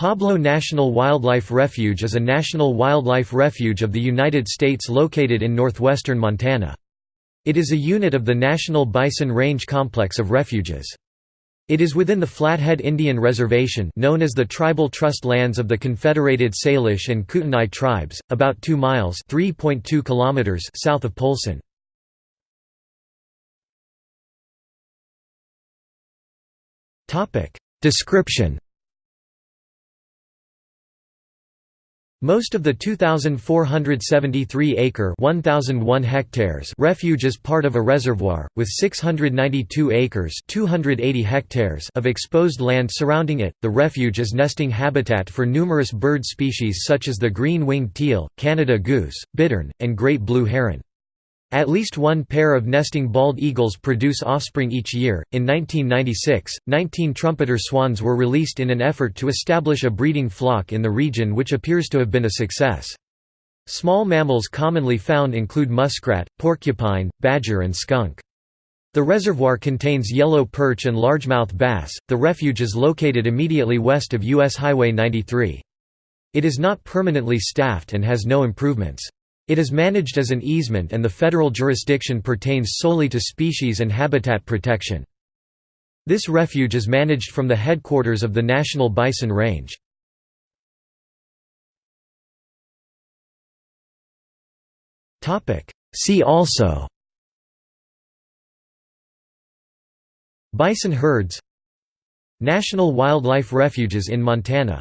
Pablo National Wildlife Refuge is a national wildlife refuge of the United States located in northwestern Montana. It is a unit of the National Bison Range Complex of Refuges. It is within the Flathead Indian Reservation known as the Tribal Trust Lands of the Confederated Salish and Kootenai Tribes, about 2 miles kilometers south of Polson. Description Most of the 2,473-acre (1,001 hectares) refuge is part of a reservoir, with 692 acres (280 hectares) of exposed land surrounding it. The refuge is nesting habitat for numerous bird species such as the green-winged teal, Canada goose, bittern, and great blue heron. At least one pair of nesting bald eagles produce offspring each year. In 1996, 19 trumpeter swans were released in an effort to establish a breeding flock in the region, which appears to have been a success. Small mammals commonly found include muskrat, porcupine, badger, and skunk. The reservoir contains yellow perch and largemouth bass. The refuge is located immediately west of US Highway 93. It is not permanently staffed and has no improvements. It is managed as an easement and the federal jurisdiction pertains solely to species and habitat protection. This refuge is managed from the headquarters of the National Bison Range. See also Bison herds National wildlife refuges in Montana